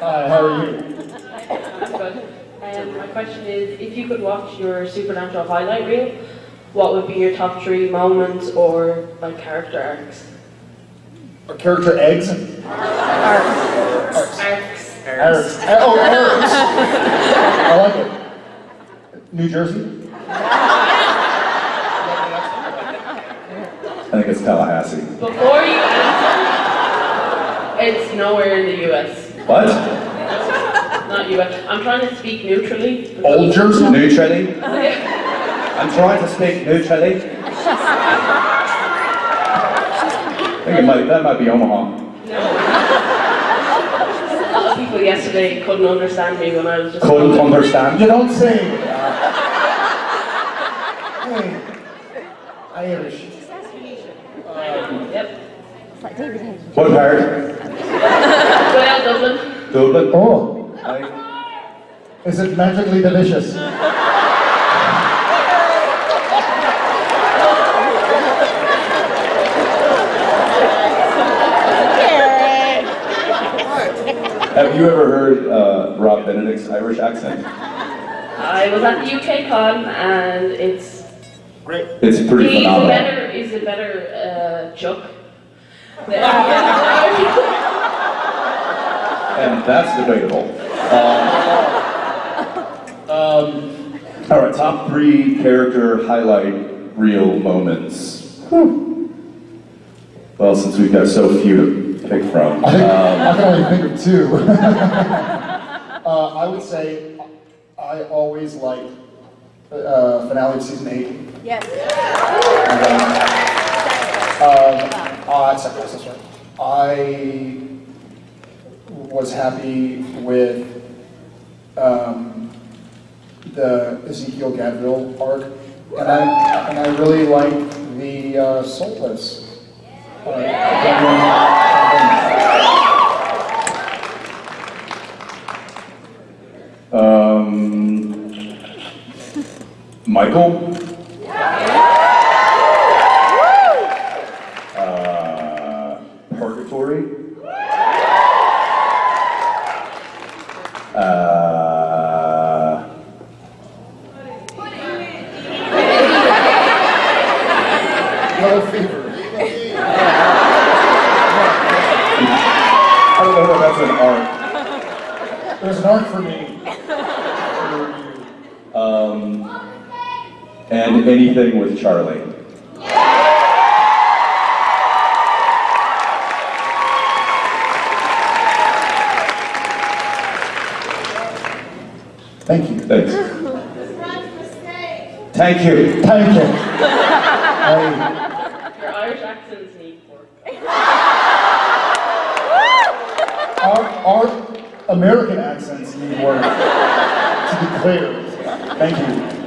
Hi, how are you? I'm good. Um, my question is, if you could watch your Supernatural highlight reel, what would be your top three moments or like character arcs? Our character eggs? Arcs. Arcs. Oh, arcs. I like it. New Jersey? I think it's Tallahassee. Before you answer, it's nowhere in the US. What? Not US. I'm trying to speak neutrally. Old Jersey? Neutrally? I'm trying to speak neutrally. I think it might, that might be Omaha. A lot of people yesterday couldn't understand me when I was just. Couldn't understand. You don't say. Hey, Irish. Yep. It's like David Hayes. What part? Well, Dublin. Dublin? Oh, I, is it magically delicious? have you ever heard uh, Rob Benedict's Irish accent? I was at the UK con and it's. Great. It's pretty He's a phenomenal. better, he's a better uh, Chuck. than- And that's debatable. Um, All right, top three character highlight real moments. Well, since we've got so few to pick from, I, think, um, I can only think of two. uh, I would say I always like uh, finale of season eight. Yes. Um, oh, that's that's that's right. I was happy with um, the Ezekiel Gadreel arc, and I and I really like the uh, Soulless. um, Michael? Yellow Fever. I don't know if that's an art. There's an arc for me. Um, and anything with Charlie. Thank you. Thanks. Thank you. Thank you. I, Your Irish accents need work. Our, our American accents need work, to be clear. Thank you.